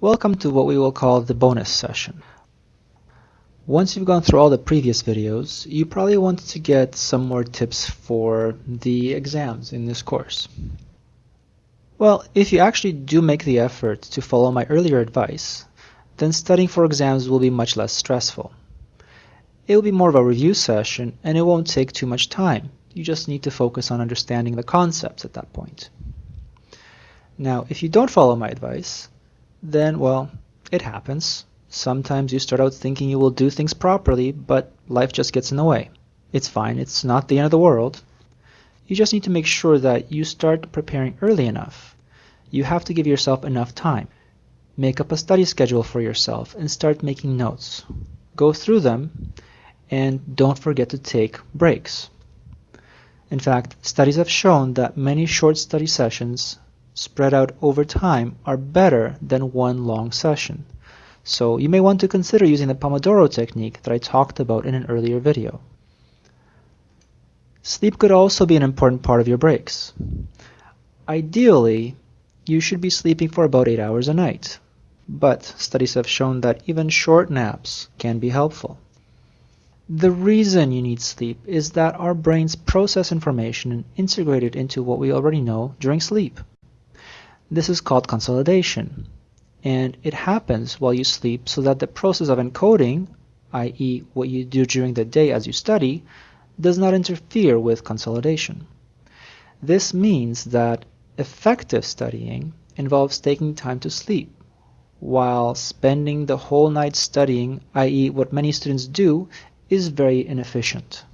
Welcome to what we will call the bonus session. Once you've gone through all the previous videos, you probably want to get some more tips for the exams in this course. Well, if you actually do make the effort to follow my earlier advice, then studying for exams will be much less stressful. It will be more of a review session and it won't take too much time. You just need to focus on understanding the concepts at that point. Now, if you don't follow my advice, then, well, it happens. Sometimes you start out thinking you will do things properly, but life just gets in the way. It's fine, it's not the end of the world. You just need to make sure that you start preparing early enough. You have to give yourself enough time. Make up a study schedule for yourself and start making notes. Go through them and don't forget to take breaks. In fact, studies have shown that many short study sessions spread out over time are better than one long session. So you may want to consider using the Pomodoro technique that I talked about in an earlier video. Sleep could also be an important part of your breaks. Ideally, you should be sleeping for about 8 hours a night, but studies have shown that even short naps can be helpful. The reason you need sleep is that our brains process information and integrate it into what we already know during sleep. This is called consolidation, and it happens while you sleep so that the process of encoding, i.e. what you do during the day as you study, does not interfere with consolidation. This means that effective studying involves taking time to sleep, while spending the whole night studying, i.e. what many students do, is very inefficient.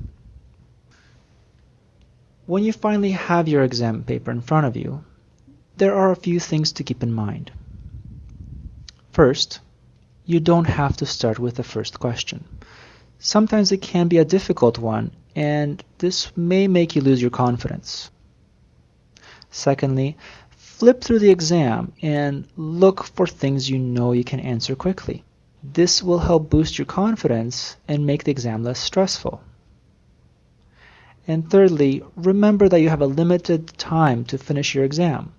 When you finally have your exam paper in front of you, there are a few things to keep in mind. First, you don't have to start with the first question. Sometimes it can be a difficult one, and this may make you lose your confidence. Secondly, flip through the exam and look for things you know you can answer quickly. This will help boost your confidence and make the exam less stressful. And thirdly, remember that you have a limited time to finish your exam.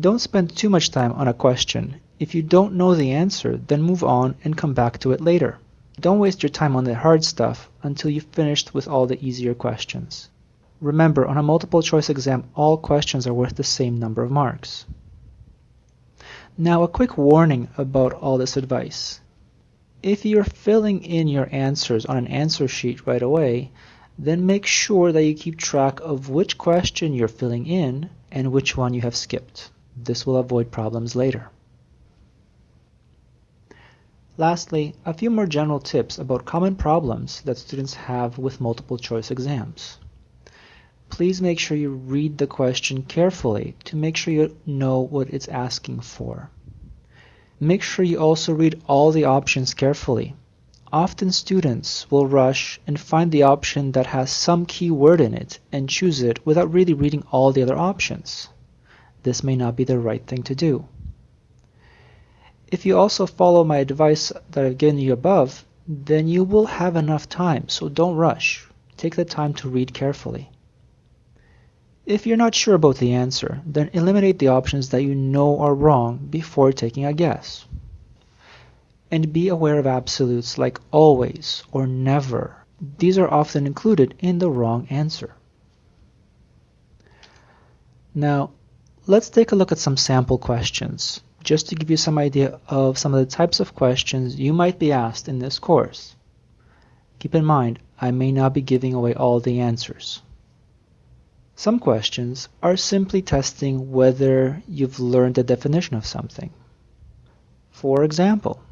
Don't spend too much time on a question. If you don't know the answer, then move on and come back to it later. Don't waste your time on the hard stuff until you've finished with all the easier questions. Remember, on a multiple choice exam, all questions are worth the same number of marks. Now, a quick warning about all this advice. If you're filling in your answers on an answer sheet right away, then make sure that you keep track of which question you're filling in and which one you have skipped. This will avoid problems later. Lastly, a few more general tips about common problems that students have with multiple choice exams. Please make sure you read the question carefully to make sure you know what it's asking for. Make sure you also read all the options carefully. Often students will rush and find the option that has some key word in it and choose it without really reading all the other options this may not be the right thing to do. If you also follow my advice that I've given you above, then you will have enough time, so don't rush. Take the time to read carefully. If you're not sure about the answer, then eliminate the options that you know are wrong before taking a guess. And be aware of absolutes like always or never. These are often included in the wrong answer. Now, Let's take a look at some sample questions, just to give you some idea of some of the types of questions you might be asked in this course. Keep in mind, I may not be giving away all the answers. Some questions are simply testing whether you've learned the definition of something. For example,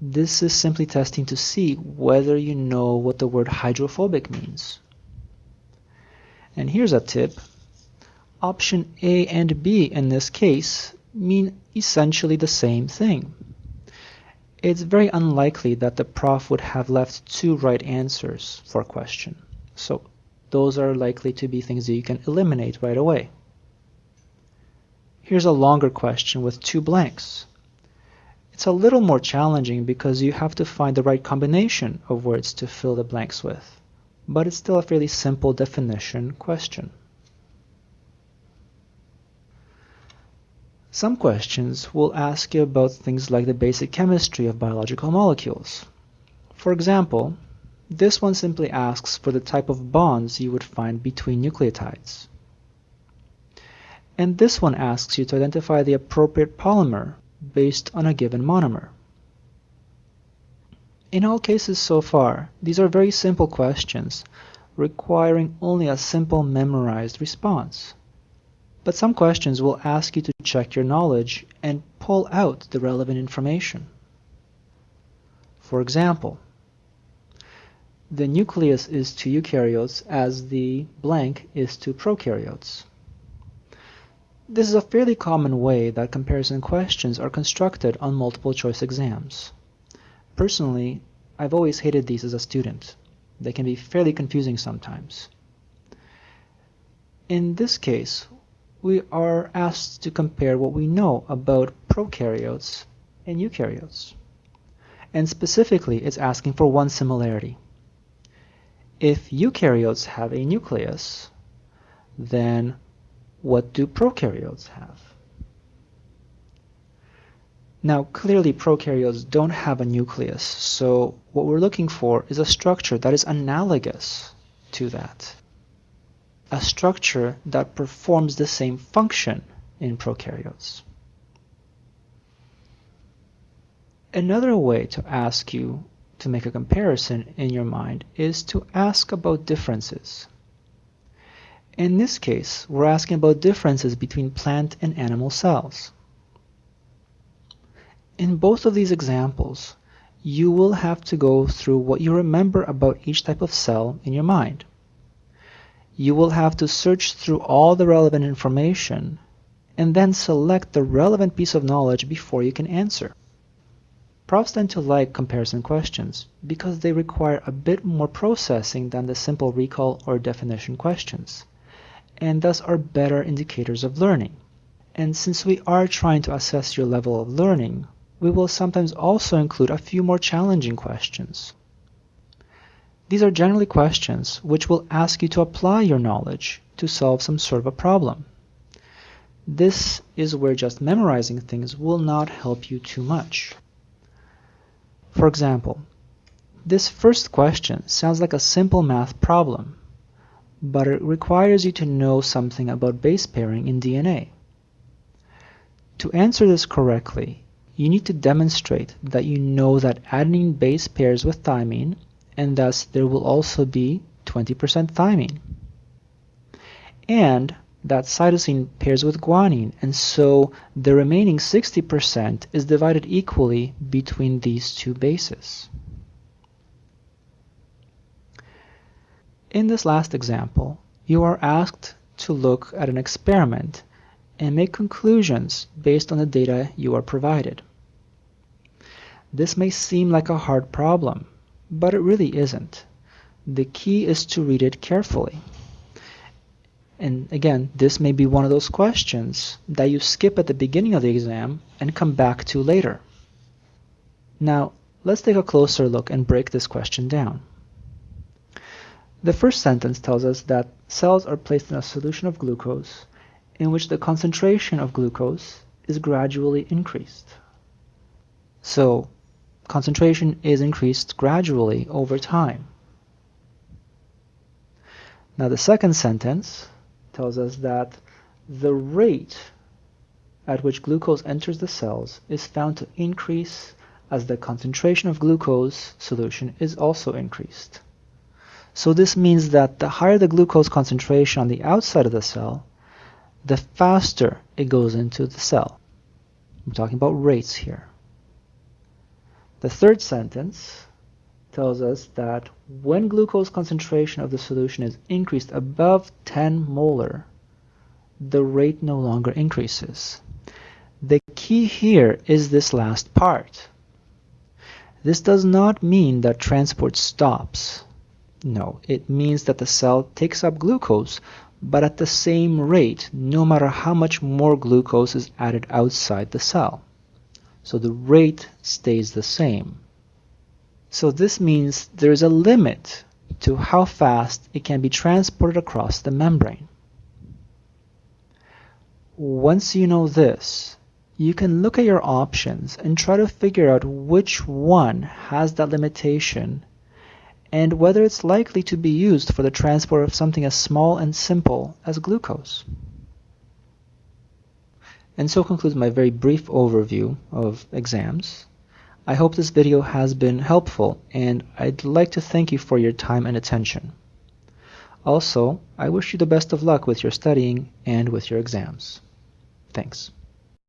this is simply testing to see whether you know what the word hydrophobic means. And here's a tip option A and B in this case mean essentially the same thing. It's very unlikely that the prof would have left two right answers for a question. So those are likely to be things that you can eliminate right away. Here's a longer question with two blanks. It's a little more challenging because you have to find the right combination of words to fill the blanks with, but it's still a fairly simple definition question. Some questions will ask you about things like the basic chemistry of biological molecules. For example, this one simply asks for the type of bonds you would find between nucleotides. And this one asks you to identify the appropriate polymer based on a given monomer. In all cases so far, these are very simple questions, requiring only a simple memorized response. But some questions will ask you to check your knowledge and pull out the relevant information. For example, the nucleus is to eukaryotes as the blank is to prokaryotes. This is a fairly common way that comparison questions are constructed on multiple choice exams. Personally, I've always hated these as a student. They can be fairly confusing sometimes. In this case, we are asked to compare what we know about prokaryotes and eukaryotes. And specifically, it's asking for one similarity. If eukaryotes have a nucleus, then what do prokaryotes have? Now, clearly prokaryotes don't have a nucleus, so what we're looking for is a structure that is analogous to that. A structure that performs the same function in prokaryotes. Another way to ask you to make a comparison in your mind is to ask about differences. In this case, we're asking about differences between plant and animal cells. In both of these examples, you will have to go through what you remember about each type of cell in your mind. You will have to search through all the relevant information and then select the relevant piece of knowledge before you can answer. Profs tend to like comparison questions because they require a bit more processing than the simple recall or definition questions, and thus are better indicators of learning. And since we are trying to assess your level of learning, we will sometimes also include a few more challenging questions. These are generally questions which will ask you to apply your knowledge to solve some sort of a problem. This is where just memorizing things will not help you too much. For example, this first question sounds like a simple math problem, but it requires you to know something about base pairing in DNA. To answer this correctly, you need to demonstrate that you know that adenine base pairs with thymine, and thus there will also be 20% thymine. And that cytosine pairs with guanine, and so the remaining 60% is divided equally between these two bases. In this last example, you are asked to look at an experiment and make conclusions based on the data you are provided. This may seem like a hard problem, but it really isn't. The key is to read it carefully. And again, this may be one of those questions that you skip at the beginning of the exam and come back to later. Now, let's take a closer look and break this question down. The first sentence tells us that cells are placed in a solution of glucose in which the concentration of glucose is gradually increased. So, concentration is increased gradually over time. Now the second sentence tells us that the rate at which glucose enters the cells is found to increase as the concentration of glucose solution is also increased. So this means that the higher the glucose concentration on the outside of the cell, the faster it goes into the cell. I'm talking about rates here. The third sentence tells us that when glucose concentration of the solution is increased above 10 molar, the rate no longer increases. The key here is this last part. This does not mean that transport stops. No, it means that the cell takes up glucose, but at the same rate, no matter how much more glucose is added outside the cell. So the rate stays the same. So this means there is a limit to how fast it can be transported across the membrane. Once you know this, you can look at your options and try to figure out which one has that limitation and whether it's likely to be used for the transport of something as small and simple as glucose. And so concludes my very brief overview of exams. I hope this video has been helpful and I'd like to thank you for your time and attention. Also, I wish you the best of luck with your studying and with your exams. Thanks.